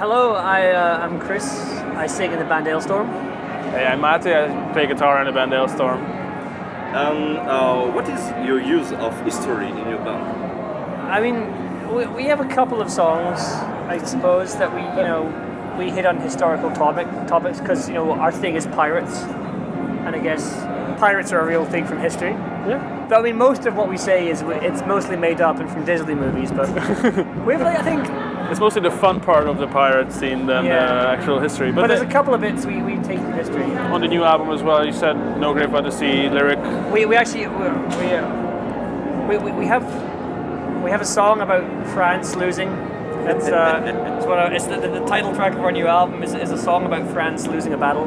Hello, I, uh, I'm Chris. I sing in the band Alestorm. Hey, I'm Matti. I play guitar in the band Alestorm. Um, uh, what is your use of history in your band? I mean, we, we have a couple of songs, I suppose, that we, you know, we hit on historical topic topics because you know our thing is pirates, and I guess pirates are a real thing from history. Yeah. But I mean, most of what we say is it's mostly made up and from Disney movies. But we have, like, I think, It's mostly the fun part of the pirate scene than Yeah. the actual history. but But, there's a couple of bits we, we take from history. on the new album as well, you said No Grave But the Sea lyric. We, we actually we we, uh, we, we, we have we have a song about France losing. It's, uh, it's, one of, it's the, the, the title track of our new album is, is a song about France losing a battle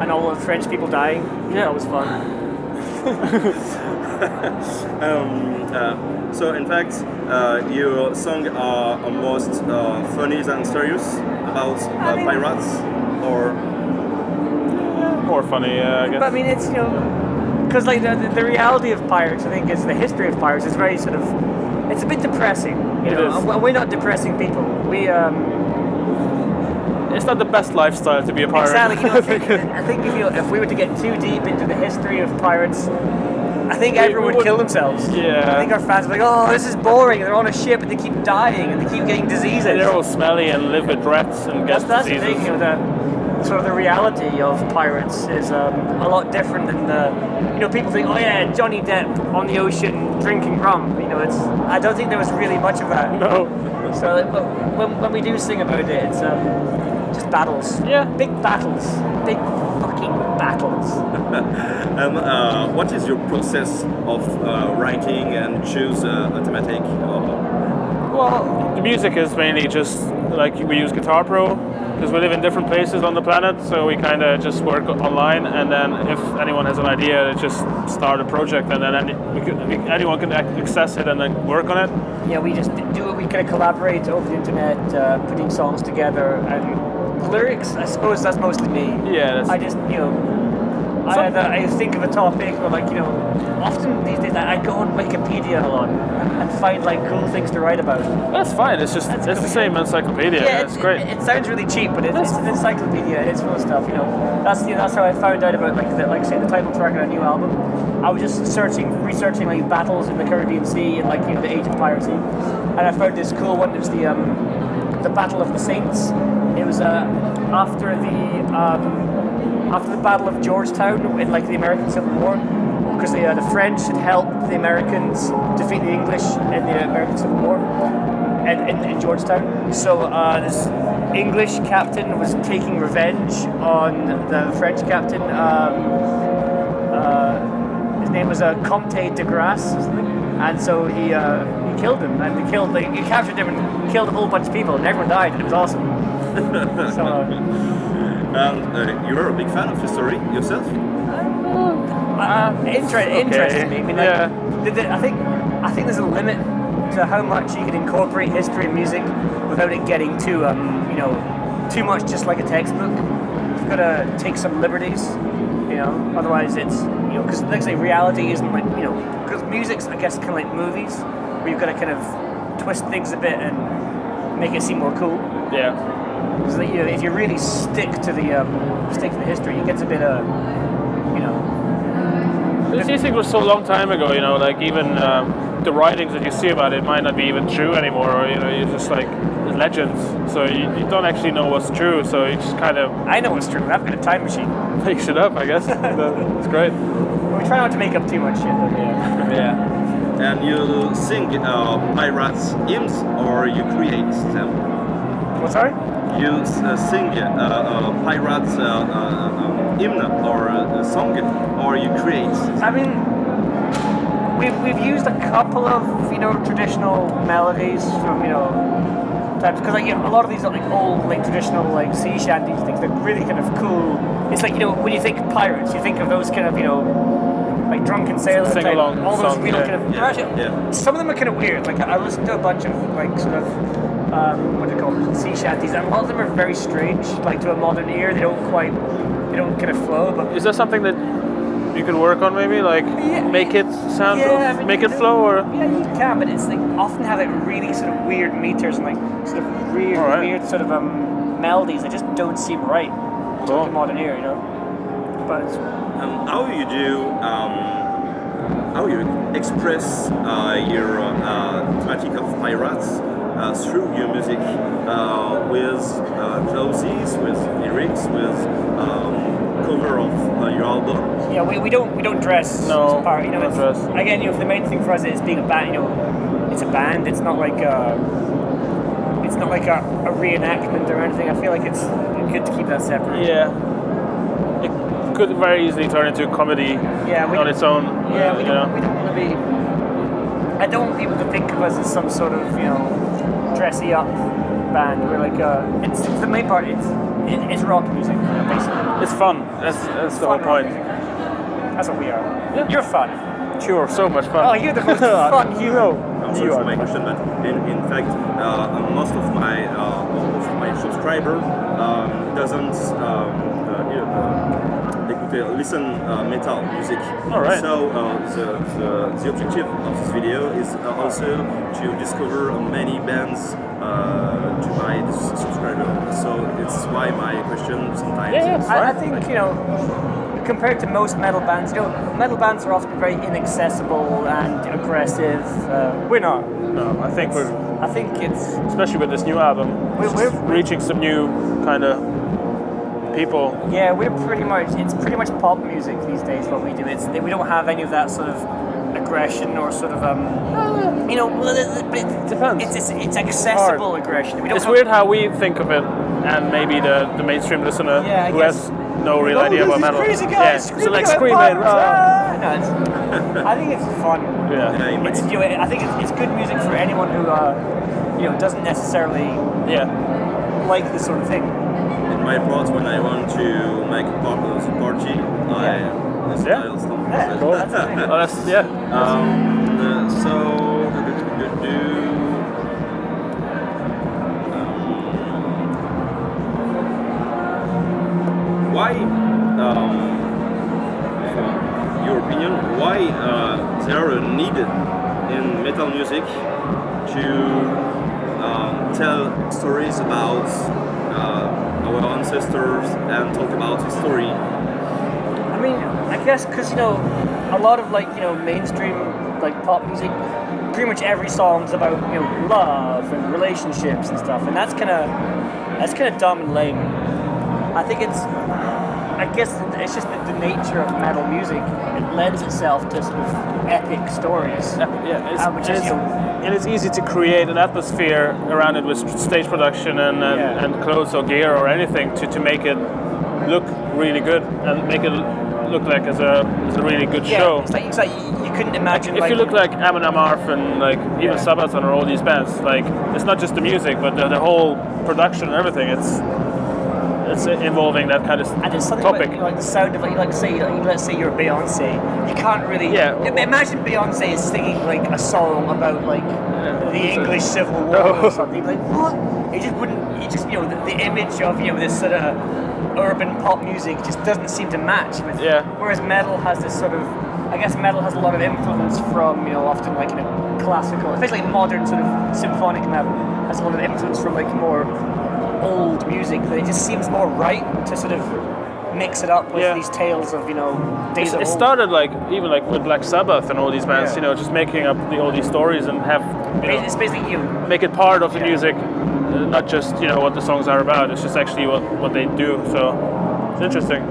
and all the French people dying. Yeah, that was fun. Um, uh, so in fact, uh, your songs are almost uh, funny than serious about uh, mean- pirates, or More funny, uh, I guess. But I mean, it's you know, because like the, the, the reality of pirates, I think, is the history of pirates is very sort of, it's a bit depressing. You It know, is. We're not depressing people. We um, it's not the best lifestyle to be a pirate. Exactly. You know, I, think, I think if, you, if we were to get too deep into the history of pirates, I think We- everyone we would kill themselves. Yeah. I think our fans would be like, oh, this is boring. They're on a ship and they keep dying and they keep getting diseases. They're all smelly and live with rats and get that's that's the diseases. thing. You know, the sort of the reality of pirates is um, a lot different than the. You know, people think, oh yeah, Johnny Depp on the ocean drinking rum. You know, it's. I don't think there was really much of that. No. So but when, when we do sing about it, it's um, just battles. Yeah. Big battles. Big fucking battles. um, uh, what is your process of uh, writing and choose uh, a thematic? Or, Well, the music is mainly just like we use Guitar Pro because we live in different places on the planet, so we kind of just work online. And then if anyone has an idea, just start a project, and then any, we could, we, anyone can access it and then work on it. Yeah, we just do it. We kind of collaborate over the internet, uh, putting songs together, and lyrics. I suppose that's mostly me. Yeah, that's, I just, you know, I, I think of a topic, or like, you know, often these days I go on Wikipedia a lot and find like cool things to write about. that's fine. It's just That's it's the same encyclopedia. Yeah, it's it, great. It, it sounds really cheap, but it, it's an encyclopedia. It's full of stuff. You know, that's you know, that's how I found out about like the, like say the title track of a new album. I was just searching, researching like battles in the Caribbean Sea and like you know the age of piracy, and I found this cool one. It was the um, the Battle of the Saints. It was uh, after the um, after the Battle of Georgetown in like the American Civil War. Because the, uh, the French had helped the Americans defeat the English in the American Civil War in, in, in Georgetown. So uh, this English captain was taking revenge on the French captain. Um, uh, his name was uh, Comte de Grasse, and so he uh, he killed him, and he killed like, he captured him and killed a whole bunch of people, and everyone died, and it was awesome. so uh, and uh, you're a big fan of history yourself? uh, inter- me. I mean, like, Yeah. I think I think there's a limit to how much you can incorporate history in music without it getting too, um, you know, too much just like a textbook. You've got to take some liberties, you know. Otherwise, it's you know, because like I say, reality isn't like you know, because music's I guess kind of like movies, where you've got to kind of twist things a bit and make it seem more cool. yeah. Because you know, if you really stick to the um, stick to the history, it gets a bit uh, you know, This music was so long time ago, you know, like even um, the writings that you see about it might not be even true anymore, or you know, you're just like legends. So you, you don't actually know what's true. So you just kind of I know it's true. I've got a time machine. make shit up, I guess. It's great. We try not to make up too much shit. Though. Yeah. yeah. And you sing uh, pirates hymns or you create them? What, sorry? You uh, sing uh, uh, pirates uh, uh, um, hymn or a song or you create? I mean, we've, we've used a couple of, you know, traditional melodies from, you know, types. Because, like, you know, a lot of these are, like, old, like, traditional, like, sea shanties things. They're really kind of cool. It's like, you know, when you think pirates, you think of those kind of, you know, like drunken sailors type, Sing-along all those songs, real yeah. kind of. Yeah, yeah. Some of them are kind of weird. Like I listened to a bunch of like sort of um, what do you call them, sea shanties, and a lot of them are very strange. Like to a modern ear, they don't quite, they don't kind of flow. But Is that something that you could work on maybe? Like Yeah. make it sound, Yeah, I mean, make it can- flow, or yeah, you can, but it's like often have like really sort of weird meters and like sort of weird, Alright. weird sort of um melodies that just don't seem right to Cool. the modern ear, you know. But Um, how you do, um, how you express uh, your uh, thematic of pirates uh, through your music uh, with uh, clauses, with lyrics, with um, cover of uh, your album. yeah, we, we don't we don't dress No, as part, you know. don't it's- dress. Again, you know, the main thing for us is being a band. You know, it's a band. It's not like a, it's not like a, a reenactment or anything. I feel like it's good to keep that separate. Yeah. It could very easily turn into a comedy Yeah, we on its own. Yeah, we don't, know. we don't want to be. I don't want people to think of us as some sort of you know dressy up band. We're like uh, it's, it's the main part. It's it, it's rock music, you know, basically. It's fun. That's, that's the whole point. That's what we are. You're fun. Sure, so much fun. Oh, you're the most fun. No, I'm you sorry for are my question, but in, in fact, uh, most of my uh, of my subscriber um, doesn't um, uh, they, they listen uh, metal music. All right. So uh, the, the, the objective of this video is uh, also to discover many bands uh, to my subscriber. So it's why my question sometimes. Yeah, yeah, is- I, I think you know, compared to most metal bands, you know, metal bands are often very inaccessible and aggressive. Uh, we're not. No, I think we're, I think it's especially with this new album, We're- we're- reaching some new kind of people. yeah, we're pretty much it's pretty much pop music these days. What we do, it's we don't have any of that sort of aggression or sort of um, you know, well, it, it, Depends. It's, it's it's accessible aggression. We don't It's weird how we think of it, and maybe the, the mainstream listener Yeah, who guess. has no real Oh, idea this about is metal. Crazy guys yeah, screaming so like screaming. pirates, ah. ah! No, it's, I think it's fun. Yeah, Yeah, It's, you know, I think it's, it's good music for anyone who, uh, you know, doesn't necessarily yeah. like this sort of thing. My part when I want to make of the I Yeah. stuff. Yeah, Cool. that's the thing. Oh, that's yeah. Um, uh, so, do, do, do. Um, why, um, your opinion, why uh, there are needed in metal music to um, tell stories about uh, our ancestors and talk about history? I mean, I guess because you know, a lot of like you know mainstream like pop music, pretty much every song's about you know love and relationships and stuff, and that's kind of that's kind of dumb and lame. I think it's, I guess it's just the, the nature of metal music. It lends itself to sort of epic stories. Yeah, it's, Uh, which and, is, it's, you know- and it's easy to create an atmosphere around it with stage production and, and, Yeah. and clothes or gear or anything to, to make it look really good and make it look like as a, as a really good Yeah, show. it's like, it's like you, you couldn't imagine. if like, you look like Amon Amarth and like even Yeah. Sabaton or all these bands, like it's not just the music, but the, the whole production and everything. It's it's involving that kind of And it's something topic. About, like the sound of like, like say, like, let's say you're Beyonce, you can't really. Yeah. Imagine Beyonce is singing like a song about like the English Civil War No. or something. Like what? It just wouldn't. It just you know the, the image of you know this sort of urban pop music just doesn't seem to match with. Yeah. Whereas metal has this sort of. I guess metal has a lot of influence from you know often like you know classical, especially modern sort of symphonic metal has a lot of influence from like more old music that it just seems more right to sort of mix it up with Yeah. these tales of you know days It's- of it old. started like even like with Black Sabbath and all these bands, Yeah. you know, just making up the, all these stories and have you know, It's basically you. make it part of the Yeah. music, uh, not just you know what the songs are about. It's just actually what, what they do. So it's interesting.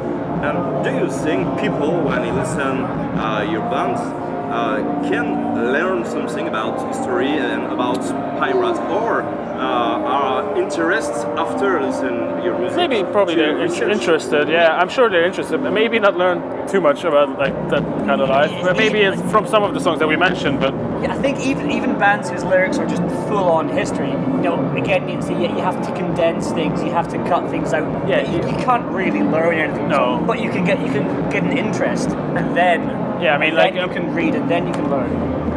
And do you think people, when they listen uh, your bands, uh, can learn something about history and about pirates, or are interested after listening your music? Maybe probably to they're research? interested. Yeah, I'm sure they're interested. Maybe not learn too much about like that kind of life. But maybe it's from some of the songs that we mentioned. But Yeah, I think even even bands whose lyrics are just full on history. You know, again, you, see, you have to condense things. You have to cut things out. Yeah, you, you- you can't really learn anything. No. but you can get you can get an interest, and then Yeah, I mean, like, you um, can read, and then you can learn.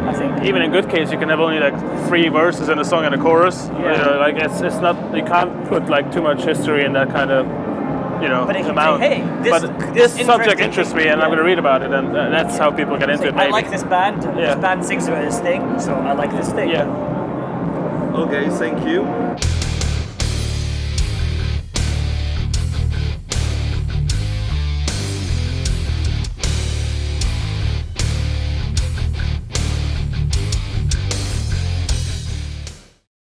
I think. even in good case, you can have only like three verses in a song and a chorus. You Yeah. know, like it's it's not you can't put like too much history in that kind of you know But amount. say, "Hey, this- but this this, subject interests me, and I'm going to read about it, and uh, that's how people get into it. I like this band. Yeah. This band sings about this thing, so I like this thing. Yeah. Okay, thank you.